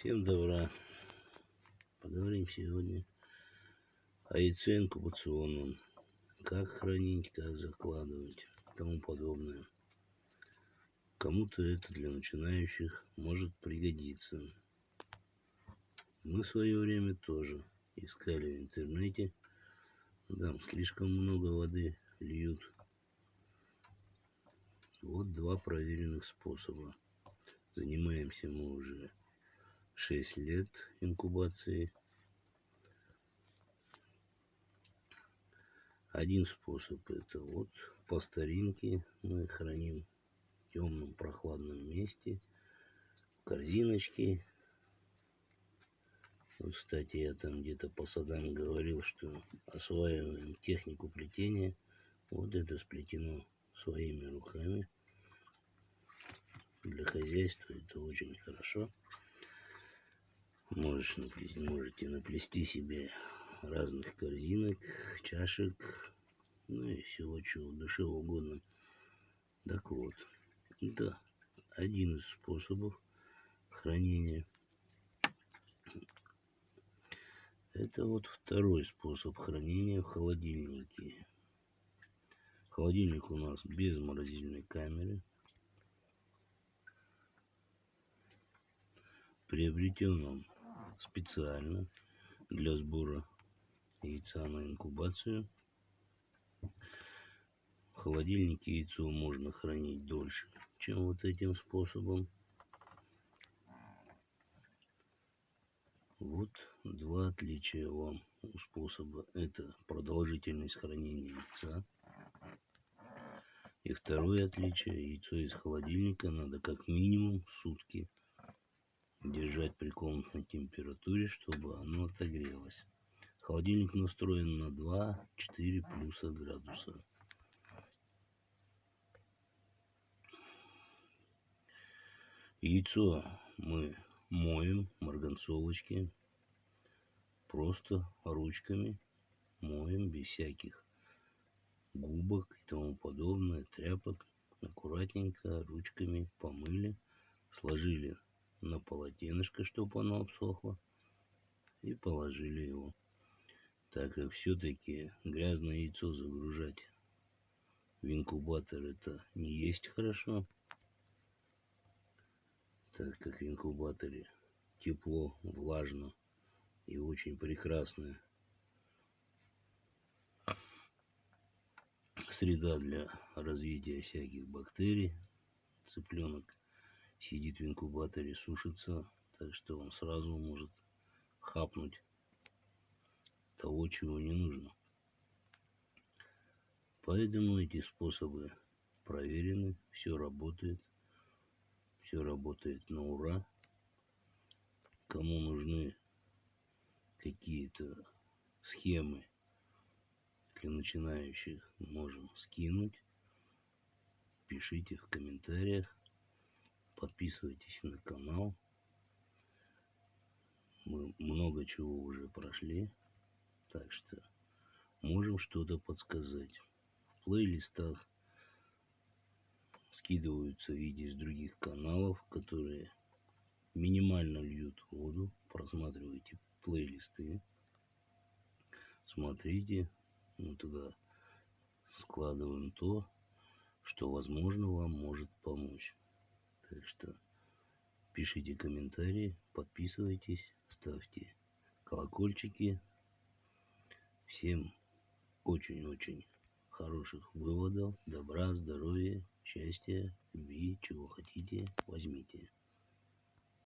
Всем добра. Поговорим сегодня о яйце инкубационном. Как хранить, как закладывать и тому подобное. Кому-то это для начинающих может пригодиться. Мы в свое время тоже искали в интернете. Там слишком много воды льют. Вот два проверенных способа. Занимаемся мы уже 6 лет инкубации. Один способ это вот по старинке мы храним в темном прохладном месте в корзиночке. Вот, кстати, я там где-то по садам говорил, что осваиваем технику плетения. Вот это сплетено своими руками. Для хозяйства это очень хорошо. Можешь наплести, можете наплести себе разных корзинок, чашек, ну и всего чего душе угодно. Так вот, это один из способов хранения. Это вот второй способ хранения в холодильнике. Холодильник у нас без морозильной камеры. Приобретен он специально для сбора яйца на инкубацию. В холодильнике яйцо можно хранить дольше, чем вот этим способом. Вот два отличия вам у способа. Это продолжительность хранения яйца. И второе отличие, яйцо из холодильника надо как минимум сутки держать при комнатной температуре, чтобы оно отогрелось. Холодильник настроен на 2-4 плюса градуса. Яйцо мы моем марганцовочки просто ручками моем без всяких губок и тому подобное, тряпок. Аккуратненько ручками помыли, сложили на полотенышко, чтобы оно обсохло. И положили его. Так как все-таки грязное яйцо загружать в инкубатор это не есть хорошо. Так как в инкубаторе тепло, влажно и очень прекрасная среда для развития всяких бактерий. Цыпленок сидит в инкубаторе, сушится, так что он сразу может хапнуть того, чего не нужно. Поэтому эти способы проверены, все работает, все работает на ура. Кому нужны какие-то схемы для начинающих, можем скинуть. Пишите в комментариях. Подписывайтесь на канал. Мы много чего уже прошли. Так что можем что-то подсказать. В плейлистах скидываются видео из других каналов, которые минимально льют воду. Просматривайте плейлисты. Смотрите. Мы туда складываем то, что возможно вам может помочь. Так что пишите комментарии, подписывайтесь, ставьте колокольчики. Всем очень-очень хороших выводов, добра, здоровья, счастья, любви, чего хотите, возьмите.